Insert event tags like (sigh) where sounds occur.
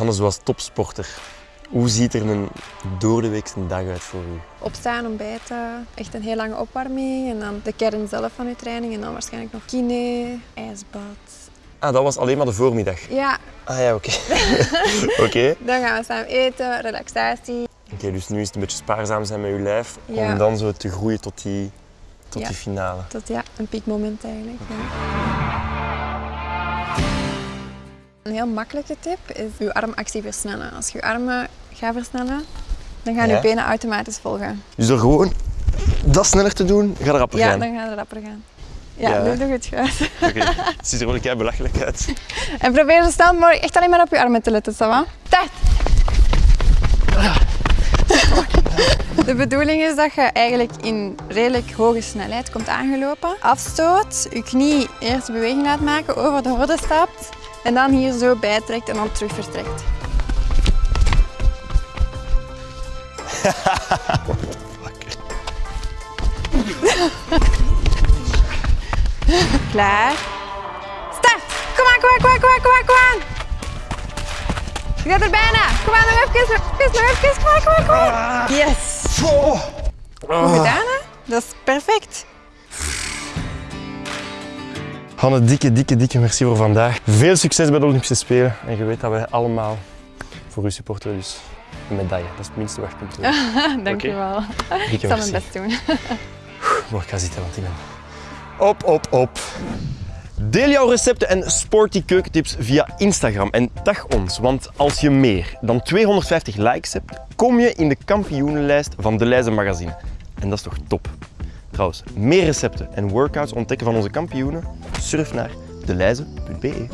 Hannes was topsporter. Hoe ziet er een doordeweekse dag uit voor u? Opstaan, ontbijten, echt een heel lange opwarming en dan de kern zelf van uw training en dan waarschijnlijk nog kine, ijsbad. Ah, dat was alleen maar de voormiddag. Ja, Ah ja, oké. (laughs) Oké. dan gaan we samen eten, relaxatie. Oké, dus nu is het een beetje spaarzaam zijn met uw lijf Ja. om dan zo te groeien tot die, tot Ja. die finale. Tot ja, een piekmoment eigenlijk. Ja. Een heel makkelijke tip is uw armactie versnellen. Als je je armen gaat versnellen, dan gaan Ja. je benen automatisch volgen. Dus door gewoon dat sneller te doen, gaat er rapper Ja, gaan. dan gaat het rapper gaan. Ja, Ja. doe doe het goed. (laughs) Oké, het ziet er wel een belachelijk uit. (laughs) En probeer zo snel mogelijk echt alleen maar op je armen te letten, ça va? Tijd! De bedoeling is dat je eigenlijk in redelijk hoge snelheid komt aangelopen. Afstoot, je knie eerst beweging laat maken, over de horde stapt en dan hier zo bijtrekt en dan terug vertrekt. (laughs) Klaar. Start! Kom aan, kom aan, kom aan, kom aan, kom aan, kom aan! Je bent er bijna! Kom aan, nog even, nog even, nog even! Kom aan, kom aan, kom aan! Yes! Goed gedaan, hè? Dat is perfect. Hanne, dikke, dikke, dikke merci voor vandaag. Veel succes bij de Olympische Spelen. En je weet dat wij allemaal voor u supporteren, dus een medaille. Dat is het minste wat je kunt doen. Dank je wel. Ik zal mijn best doen. Mooi, ik ga zitten, want ik ben... Op, op, op. Deel jouw recepten en sporty keukentips via Instagram en tag ons, want als je meer dan 250 likes hebt, kom je in de kampioenenlijst van De Leize Magazine. En dat is toch top? Trouwens, meer recepten en workouts ontdekken van onze kampioenen? Surf naar deleize.be.